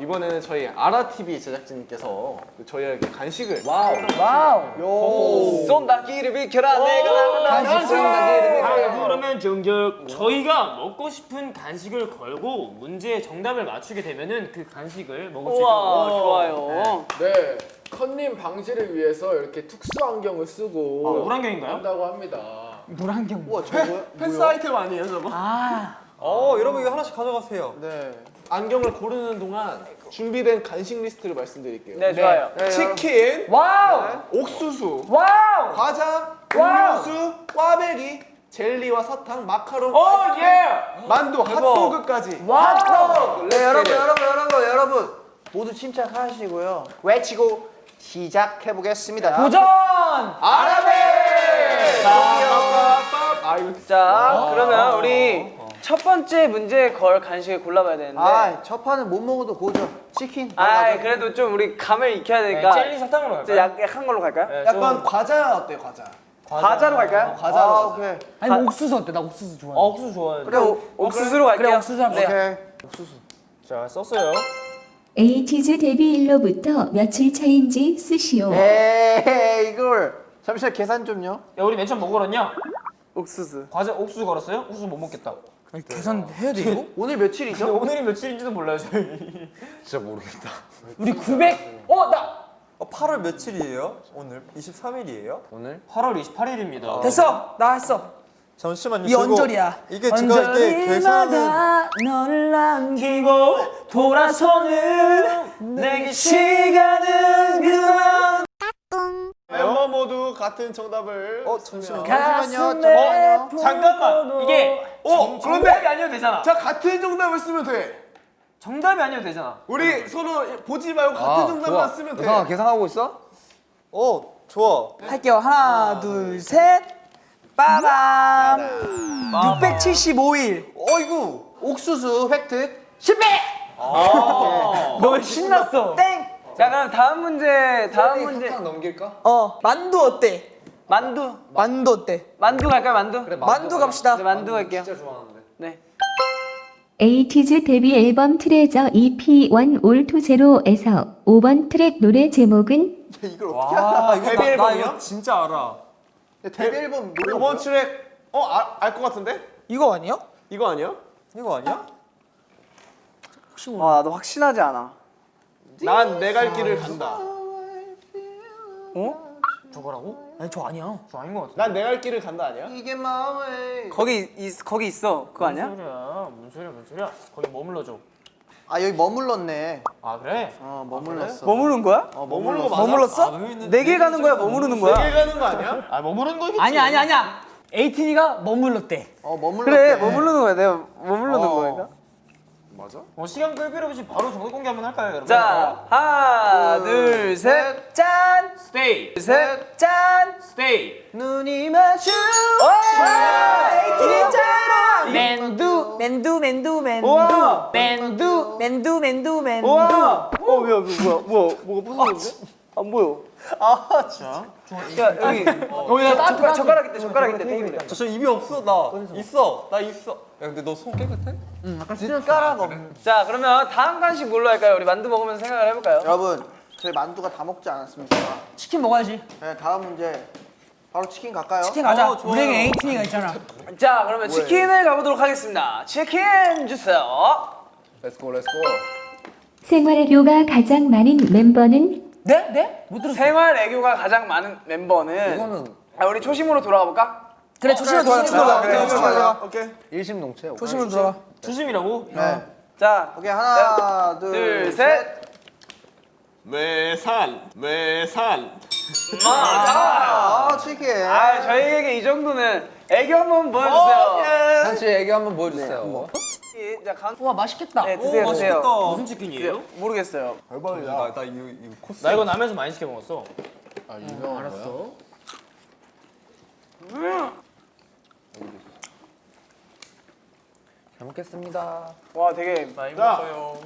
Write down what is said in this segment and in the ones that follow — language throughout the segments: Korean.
이번에는 저희 아라TV 제작진님께서 그 저희에게 간식을 wow. wow. 쏜다기를 비켜라 내가 나온다. 간식 쏜다기를 비켜라. 그러면 정적 저희가 먹고 싶은 간식을 걸고 문제의 정답을 맞추게 되면은 그 간식을 먹을 수 있도록 좋아요. 네, 커닝 방지를 위해서 이렇게 특수 안경을 쓰고 아, 물안경인가요? 한다고 합니다. 물안경. 우와, 저거 뭐야? 패션 아이템 아니에요 저거? 어 여러분 이거 하나씩 가져가세요. 네. 안경을 고르는 동안 준비된 간식 리스트를 말씀드릴게요 네 좋아요. 치킨, wow. 옥수수, wow. 과자, wow. 음료수, 꽈배기, 젤리와 사탕, 마카롱, oh yeah. 만두, 핫도그까지 wow. 네 여러분 여러분 여러분 여러분 모두 침착하시고요 외치고 시작해 보겠습니다 도전. 아라베! 아 이거 자 그러면 우리 첫 번째 문제 걸 간식을 골라봐야 되는데. 아 첫 판은 못 먹어도 고죠 치킨 아 그래도 좀 우리 감을 익혀야 되니까 젤리 사탕으로 좀 약, 약한 걸로 갈까요? 네, 약간 과자 어때요 과자? 과자 로 갈까요? 과자로 아. 오케이 아니 뭐 옥수수 어때? 나 옥수수 좋아해. 어, 옥수수 좋아해. 그래 오- 옥수수로 갈게요. 그래, 옥수수 합시다. 네. 오케이 자, 썼어요. 에이티즈 데뷔 일로부터 며칠 차인지 쓰시오. 에이 이걸 잠시만 계산 좀요 야, 우리 맨 처음 뭐 걸었냐? 옥수수. 과자 옥수수 걸었어요? 옥수수 못 먹겠다. 아니, 계산해야 돼 이거? 오늘 며칠이죠? 오늘이 며칠인지도 몰라요, 저희. 우리 900. 어 나. 어, 8월 며칠이에요? 오늘 23일이에요? 오늘 8월 28일입니다. 됐어. 나 했어. 잠시만요. 이 언저리야. 이게 제가 이게 계산은 너를 남기고 돌아서는 내게 시간은 그만. 멤버 모두 같은 정답을 어 잠시만요. 가슴에 어, 잠깐만. 이게 어 정답이 아니어도 되잖아. 자 같은 정답을 쓰면 돼 정답이 아니어도 되잖아. 우리 서로 보지 말고 같은 정답만 쓰면 돼 계산하고 있어? 어 좋아. 할게요. 하나, 둘, 셋. 빠밤. 675일. 어이구 옥수수 획득 실패. 너 신났어. 땡. 자 그럼 다음 문제 다음 문제 넘길까? 어 만두 어때? 만두 만두 어때? 만두 갈까요 만두? 만두 갑시다. 네 만두 갈게요. 네. 에이티즈 데뷔 앨범 Treasure EP 1 All to Zero에서 5번 트랙 노래 제목은 이걸 어떻게 와 이거 데뷔 나, 나 앨범이요? 이거 진짜 알아. 데뷔 앨범 노래 이번 트랙 어알 것 같은데? 이거 아니야? 이거 아니야? 이거 아니야? 와 나도 확신하지 않아. 난 내 갈 길을 간다 저거라고? 아니 저 아니야. 저 아닌 것 같아. 난내갈 길을 간다 아니야? 이게 마음에 거기 있, 거기 있어 그거 아니야? 뭔 소리야? 뭔 소리야? 뭔 소리야? 거기 머물러 줘. 아 여기 머물렀네 아 그래? 어 머물렀어 머무른 거야? 어거 머물렀어? 내길 가는 거야 머무르는 거야? 내길 가는 거 아니야? 아 머무르는 거겠지. 아니야 아니야 아니야. 에이틴이가 머물렀대. 어 머물렀대 그래 머무르는 거야 내가 머무르는 어. 거니까. 맞아? 어, 시간 끌 필요 없이 바로 정답 공개 한번 할까요, 여러분? 자 하나 둘 셋 짠. 스테이, 셋 짠. 스테이. 눈이 마주 에이티니잖아. 맨두 맨두 맨두 맨두. 맨두 맨두 맨두 맨두. 어 뭐야 뭐야 뭐야 뭐가 부서졌는데? 안 보여. 아 진짜. 야 여기 여기 나 젓가락 젓가락 있대 젓가락 있대 테이블에. 저 입이 없어 나 있어 나 있어. 야 근데 너 손 깨끗해? 숟가락 없는 자 그러면 다음 간식 뭘로 할까요? 우리 만두 먹으면서 생각을 해볼까요? 여러분 저희 만두가 다 먹지 않았습니까? 치킨 먹어야지. 네 다음 문제 바로 치킨 갈까요? 치킨 가자. 어. 우리에게 에이틴이가 있잖아. 자 그러면 치킨을 가보도록 하겠습니다. 치킨 주세요. let's go let's go 생활애교가 가장 많은 멤버는 네? 네? 못 들었어. 생활 애교가 가장 많은 멤버는 이거는 아, 우리 초심으로 돌아가 볼까? 그래 조심히 돌아가. 조심히 돌아가. 그래, 조심히 돌아가. 오케이 일심동체 조심히 돌아가. 조심이라고? 네 자 오케이 하나 둘, 둘 셋. 셋 매산 매산 아 치킨 아 저희에게 이 정도는 애교 한번 보여주세요. 한치 애교 한번 보여주세요 이- 자 간. 와 맛있겠다. 네 드세요 드세요. 맛있겠다. 무슨 치킨이에요? 모르겠어요. 대박이다 나, 나 이거 이거 코스. 나 이거 남에서 많이 시켜 먹었어. 아 유명한 거야? 잘 먹겠습니다 와 되게 많이 자. 먹어요.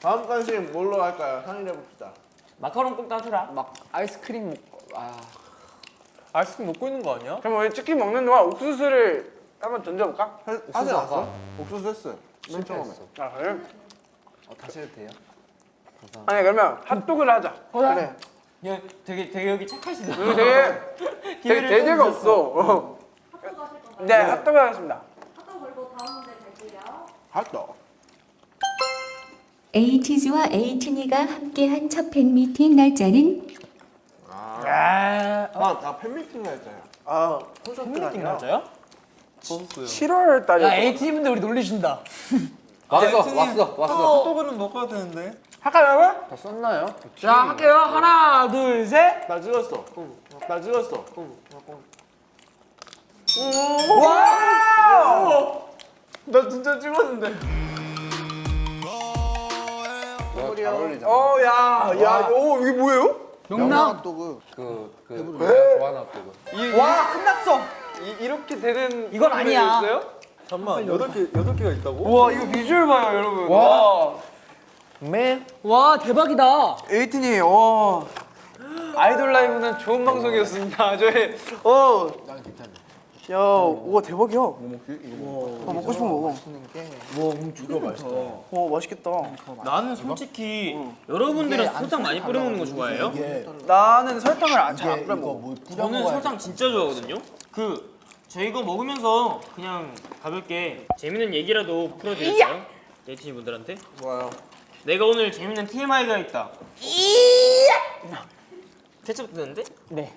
다음 간식 뭘로 할까요? 상의해 봅시다 마카롱 꼭 따주라. 막 아이스크림 먹고 아 아이스크림 먹고 있는 거 아니야? 그럼 우리 치킨 먹는 동안 옥수수를 한번 던져볼까? 하지 않았어? 옥수수 했어 맨 처음에 아 그래? 어, 다시 해도 돼요? 아니 그러면 핫도그를 하자. 그래. 야, 되게 되게 여기 착하시다. 우리 되게 되게 기회를 대제가 좀 없어. 어. 네, 핫도그 하겠습니다. 핫도그. 에이티즈와 에이틴이가 함께한 첫 팬미팅 날짜는 아, 나 팬미팅 날짜야. 아 콘서트가 아니라. 맞아요? 7월 달에. 야 AT 분들 우리 놀리신다. 왔어 왔어 왔어. 핫도그는 먹어야 되는데. 할까요, 여러분? 다 썼나요? 자 할게요. 하나 둘 셋. 나 찍었어. 나 찍었어. 나 진짜 찍었는데. 잘 어울리잖아. 어, 야, 야, 오, 이게 뭐예요? 용남. 핫도그. 그그 내가 좋아하는 핫도그. 와 끝났어. 이, 이렇게 되는 이건 아니야. 있어요? 잠만 여덟 개 여덟 개가 있다고? 우와, 이거 비주얼 봐요, 여러분. 와. 맨. 와 대박이다. 에이틴이, 어. 아이돌 라이브는 좋은 방송이었습니다. 저희, 어. 난 괜찮네. 야, 우와, 대박이야. 뭐 먹지? 이거 먹고 싶은 거 먹어. 어, 맛있겠다. 나는 솔직히 여러분들은 설탕 많이 뿌려 먹는 거 좋아해요? 나는 설탕을 잘안 뿌려 먹어. 저는 설탕 진짜 좋아하거든요. 그 저희가 먹으면서 그냥 가볍게 재밌는 얘기라도 풀어드릴까요? 예티니 분들한테. 좋아요. 내가 오늘 재밌는 TMI가 있다. 케첩 드는데? 네.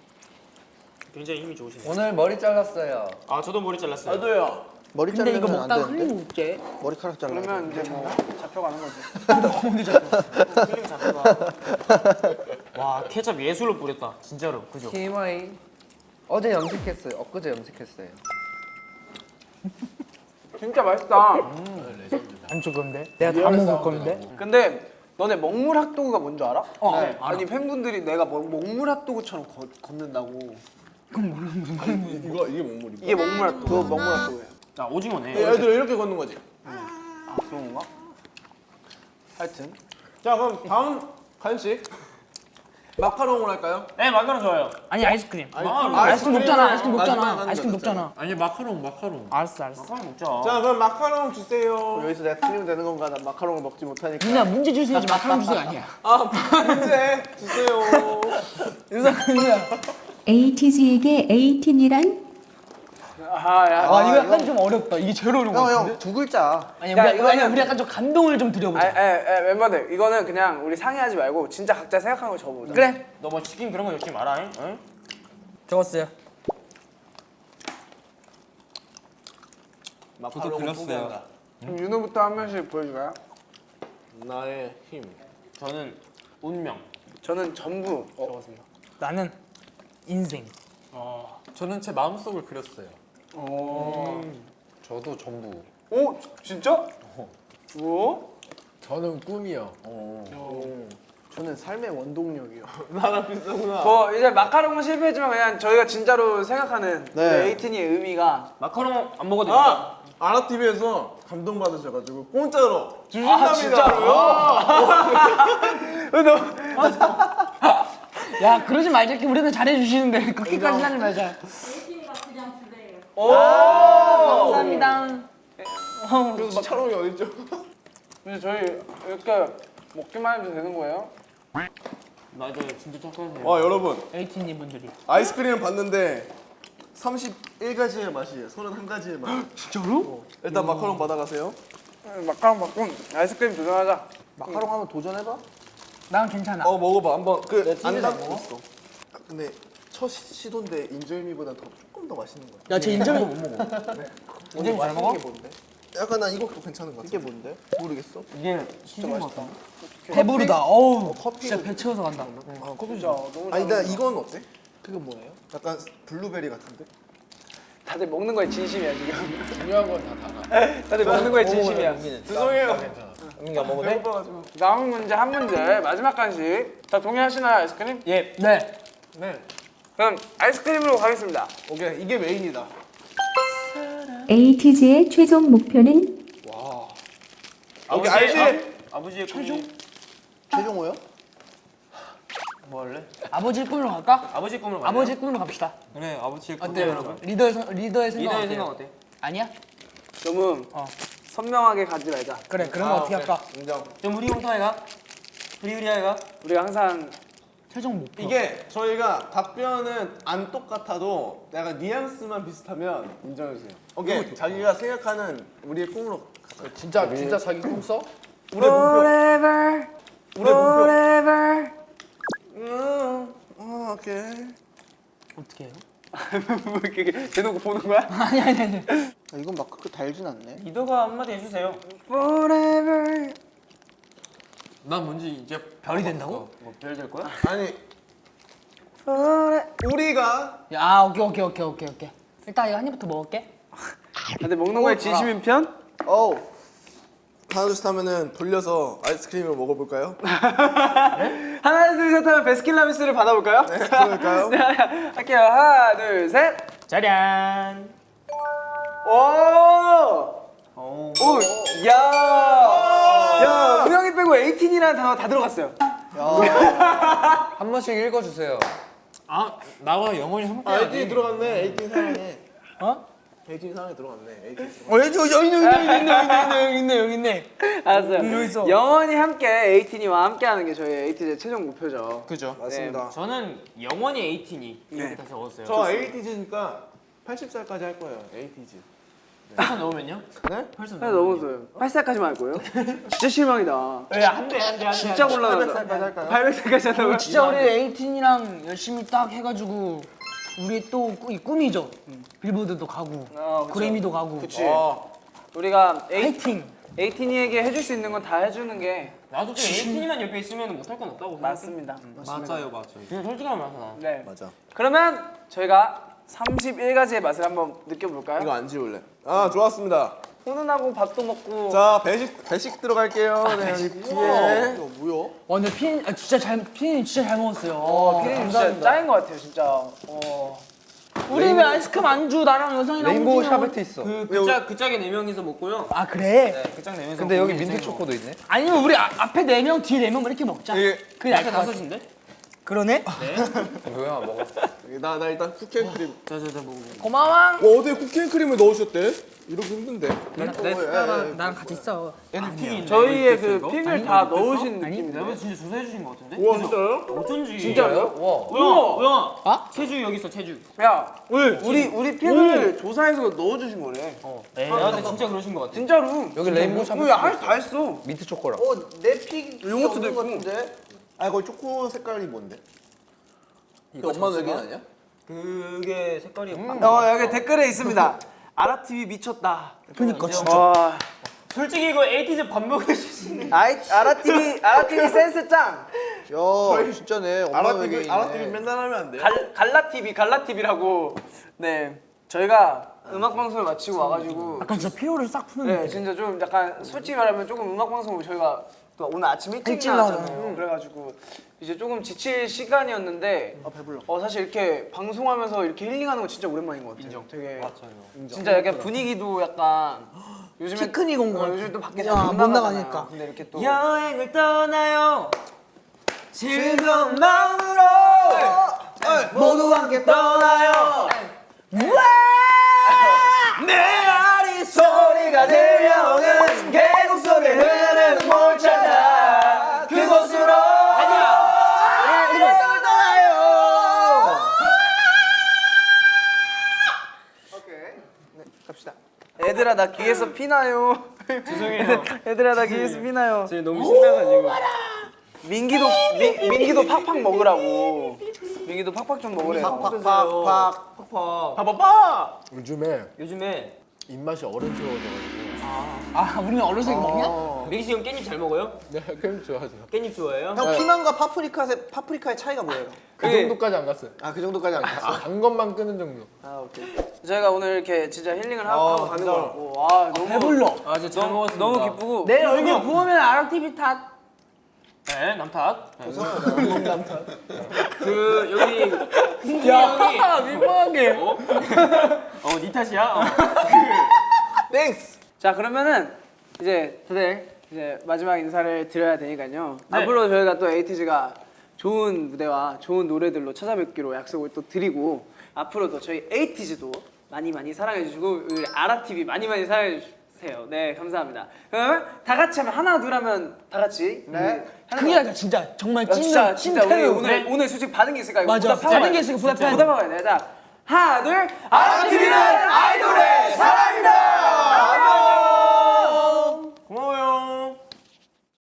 굉장히 힘이 좋으시네요. 오늘 머리 잘랐어요. 아 저도 머리 잘랐어요. 나도요. 머리 근데 이거 자르면 안 먹다가 되는데? 흘리면 웃게. 머리카락 잘라. 그러면 이제 뭐 잡혀가는 거지. 필름 잡혀가. 와 케첩 예술로 뿌렸다. 진짜로 그죠? TMI 어제 염색했어요. 엊그제 염색했어요. 진짜 맛있다. 안 줄 건데. 내가 다 먹을 건데. 근데 너네 먹물 핫도그가 뭔지 알아? 어, 네. 알아. 아니 팬분들이 내가 먹, 먹물 핫도그처럼 걷, 걷는다고. 이거 이게 뭔물이? 이게 먹물 핫도그. 그거 먹물 핫도그예요. 아 오징어네. 애들 이렇게 걷는 거지. 아 그런 건가? 하여튼. 자 그럼 다음 간식 마카롱을 할까요? 네 마카롱 좋아요. 아니 아이스크림. 마카롱. 아이스크림 먹잖아. 아이스크림. 하는 아이스크림. 먹잖아. 아니 마카롱 마카롱. 알았어 알았어. 마카롱 먹자. 자 그럼 마카롱 주세요. 여기서 내가 틀리면 되는 건가? 나 마카롱을 먹지 못하니까. 누나 문제 주세요지 마카롱 주세요 아니야. 아 문제 주세요. 누나 누나. 에이티즈에게 에이틴이란 아, 야. 아 이거 이거- 약간 좀 어렵다. 이게 제일 어려운 거 형, 같은데. 형, 두 글자. 아니 야, 우리 이거는- 아니 우리 약간 좀 감동을 좀 아, 드려보자. 에, 에, 멤버들 이거는 그냥 우리 상의하지 말고 진짜 각자 생각하는 거 적어보자. 그래. 너 뭐 치킨 그런 거 적지 마라. 잉? 응? 적었어요. 마카롱 그렸어요. 그럼 윤호부터 한 명씩 보여줄까요? 나의 힘. 저는 운명. 저는 전부 적었습니다. 나는 인생. 저는 제 마음속을 그렸어요. 오. 저도 전부. 오, 진짜? 오? 저는 꿈이요. 저는 삶의 원동력이요. 나랑 비슷하구나. 뭐 이제 마카롱은 실패했지만 그냥 저희가 진짜로 생각하는 네. 그 에이틴이의 의미가 마카롱 안 먹어도 됩니까? 아 아라TV에서 감동 받으셔가지고 공짜로 아 주신답니다. 야 그러지 말자. 우리는 잘해주시는데 그렇게까지 하지 말자. 오! 감사합니다. 그래서 마카롱이 어딨죠? 근데 저희 이렇게 먹기만 해도 되는 거예요? 맞아요. 진짜 착하세요. 와 여러분 에이티님 분들이. 아이스크림을 봤는데 31가지의 맛이에요. 31가지의 맛. 진짜로? 일단 마카롱 받아가세요. 마카롱 받고 아이스크림 도전하자. 마카롱 한번 도전해봐. 난 괜찮아. 어 먹어봐 한번 그 찌질 안안 닿고 먹어? 있어. 근데 첫 시- 시도인데 인절미보다 더 조금 더 맛있는 거야. 야쟤 인정이 못 먹어. 인절미 잘 먹어? 게 뭔데? 약간 난 이것도 괜찮은 것 이게 같아. 뭔데? 모르겠어. 이게 진짜 맛있다. 배부르다. 어우. 커피. 진짜 배 채워서 간다. 아, 커피 진짜 너무 아니 잘나 이건 어때? 그건 뭐예요? 약간 블루베리 같은데? 다들 먹는 거에 진심이야 지금. 중요한 건다 달아. 다들 먹는 거에 진심이야. 죄송해요. 은민이 안 먹어도 돼? 다음 문제 한 문제 마지막 간식. 다 동의하시나요 아이스크림? 예. 네. 네. 그럼 아이스크림으로 가겠습니다. 오케이 이게 메인이다. 에이티즈의 최종 목표는 오케이 알지? 아버지의 최종? 최종호요? 뭐 할래? 아버지 꿈으로 갈까? 아버지 꿈을 말해. 아버지 꿈으로 갑시다. 그래 아버지 어때요 여러분? 리더의 선- 리더의 생각 리더의 어때요? 생각 어때? 아니야? 너무 어. 선명하게 가지 말자. 그래 그러면 아, 어떻게 오케이. 할까? 인정. 좀 우리 형타이가? 프리우리아가 우리가 항상 최종 목표. 이게 저희가 답변은 안 똑같아도 약간 뉘앙스만 비슷하면 인정해주세요. 오케이. 자기가 생각하는 우리의 꿈으로 가자. 진짜 진짜 자기 꿈 써? 우리의 목표. Forever, 우리의 목표. forever. 음, 어, 오케이. 어떻게 해요? 뭐 이렇게 대놓고 보는 거야? 아니 아니 아니. 아, 이건 막 그렇게 달진 않네. 리더가 한마디 해주세요. Forever. 난 뭔지 이제 별이 된다고? 뭐별 될 거야? 아니, 우리가 야 오케이 오케이 오케이 오케이 오케이. 일단 이거 한 입부터 먹을게. 근데 먹는 거에 진심인 편? 어우. 하나 둘셋 하면은 돌려서 아이스크림을 먹어볼까요? 하나 둘셋 하면 베스킨라빈스를 받아볼까요? 네, 그럴까요? 네, 할게요. 하나 둘 셋. 짜잔. 오. 오. 야. 18이라는 단어 다 들어갔어요. 한 번씩 읽어주세요. 아 나와 영원히 함께. 아, 18 들어갔네. 18 사랑해. 어? 18 사랑해 들어갔네. 18 어, 여기 저 여기 있네, 여기 있네, 여기 있네, 여기 있네, 여기 있네. 알았어요. 영원히 함께 18이와 함께 하는 게 저희 에이티즈의 최종 목표죠. 그죠? 맞습니다. 저는 영원히 에이틴이 이렇게 네. 다 적었어요. 저 에이티즈니까 80살까지 할 거예요. 에이 회사 넣으면요? 네? 회사 하나 넘었어요. 8살까지만 할 거예요? 진짜 실망이다. 왜 안돼 안돼 안돼. 진짜 곤란하다. 800살까지 할까요? 800살까지 한다고요? 진짜 우리 에이틴이랑 열심히 딱 해가지고 우리 또 이 꿈이죠. 빌보드도 가고 아. 그래미도 가고. 그치. 우리가 에이, 파이팅. 에이틴이에게 해줄 수 있는 건 다 해주는 게 나도 좀 에이틴이만 옆에 있으면 못할 건 없다고 생각해. 맞습니다. 맞아요, 맞아요. 솔직하게 말하자. 네. 맞아. 그러면 저희가 31가지의 맛을 한번 느껴볼까요? 이거 안 지울래. 아, 좋았습니다. 훈훈하고 밥도 먹고 자, 배식 배식 들어갈게요. 네, 여기 뒤에. 이거 뭐야? 어 근데 피디 아, 진짜 잘 피디님 진짜 잘 먹었어요. 어, 피디님 진짜 짱인 것 같아요, 진짜. 어. 우리 왜 아이스크림 안 주? 나랑 여상이랑 rainbow. sherbet 있어. 그, 그, 짝, 그 짝에 네 명이서 먹고요. 아 그래? 그짝 네 명이서 근데 여기 민트. 초코도 있네. 아니면 우리 아, 앞에 네 명, 뒤에 네명 이렇게 먹자. 나을 것 같아. 다섯인데? 그러네. 뭐야, 먹어. 나, 나 일단 cookie and cream. 자자자 먹어. 고마워. 와, 어디에 cookie and cream을 넣으셨대? 이러기 힘든데. 내 숟가락. 나랑 같이 있어. 저희의 그 pick을 다 넣으신 아니, 느낌인데. 내가 진짜 조사해 주신 거 같은데? 우와, 진짜요? 어쩐지. 진짜요? 와. 우영아, 우영아. 아? 체주 여기 있어, 체주. 야, 우리 우리 pick을 조사해서 넣어주신 거래. 네, 아, 근데 진짜 그러신 거 같아. 진짜로. 여기 레인보우 샤베트. 야, 다 했어. 민트 초코랑. 어, 내픽 요거트도 있고. 아, 거기 초코 색깔이 뭔데? 이거 엄마 얘기 아니야? 그게 색깔이 어, 여기 댓글에 있습니다. 아라TV 미쳤다. 그니까 진짜. 와. 솔직히 이거 에이티즈 밥 먹을 수 있는 아이, 아라TV, 아라TV 센스 짱. 야, 진짜네. 엄마 아라TV. 아라TV 맨날 하면 안 돼. 갈, 갈라TV, 갈라TV라고. 네. 저희가 음악 방송을 마치고 와가지고. 약간 진짜 피로를 싹 푸는 네, 느낌. 진짜 좀 약간 솔직히 말하면 조금 음악 방송을 저희가 또 오늘 아침 일찍 일찍 나왔잖아요. 나오잖아요. 그래가지고 이제 조금 지칠 시간이었는데 아 배불러. 어 사실 이렇게 방송하면서 이렇게 힐링하는 거 진짜 오랜만인 것 같아요. 인정. 되게 진짜 약간 분위기도 약간 요즘에 피크닉 온것 어, 같아. 요즘 또 밖에 야, 잘못 나가잖아요. 나가니까. 근데 이렇게 또 여행을 떠나요. 즐거운 마음으로 모두 함께 떠나요. 내 아리 소리가 들려오는 계 얘들아 나 귀에서 피나요 죄송해요. 얘들아 나 귀에서 피나요 지금 너무 신나가지고. 민기도 민, 민기도 팍팍 먹으라고 민기도 팍팍 좀 먹으래요 팍팍팍. 봐봐봐 요즘에 요즘에 입맛이 어른스러워져가지고. 아 우리는 어른색이 먹냐? 민기 씨 형 깻잎 잘 먹어요? 네, 그럼 좋아하죠. 깻잎 좋아해요? 형 피망과 파프리카의 파프리카의 차이가 뭐예요? 그 정도까지 안 갔어요. 아, 그 정도까지 안 갔어. 단 것만 끄는 정도. 아 오케이. 저희가 오늘 이렇게 진짜 힐링을 하고, 어, 하고 가는. 거 같고 와 너무 배불러. 아, 진짜 잘 먹었습니다. 너무 기쁘고 내 얼굴 부으면 아라TV 탓. 네, 남탓. 네. 그 여기 홍중이 형이 야 민망하게. 어? 어, 니 탓이야? 어. thanks. 자 그러면은 이제 다들 이제 마지막 인사를 드려야 되니까요. 네. 앞으로 저희가 또 에이티즈가 좋은 무대와 좋은 노래들로 찾아뵙기로 약속을 또 드리고 앞으로도 저희 에이티즈도 많이 많이 사랑해 주시고 우리 아라 TV 많이 많이 사랑해 주 비슷해요. 네, 감사합니다. 그럼 다 같이 하면 하나 둘 하면 다 같이. 네. 크게 하자 진짜 정말 야, 진짜 찐 진짜 우리. 오늘 오늘 솔직히 받은 게 있을까? 이거 맞아. 받은 게 돼. 있으니까 보답해야 돼. 보답하고 가야 돼. 자, 하나 둘. 아라TV는 아이돌의 사랑이다. 고마워요.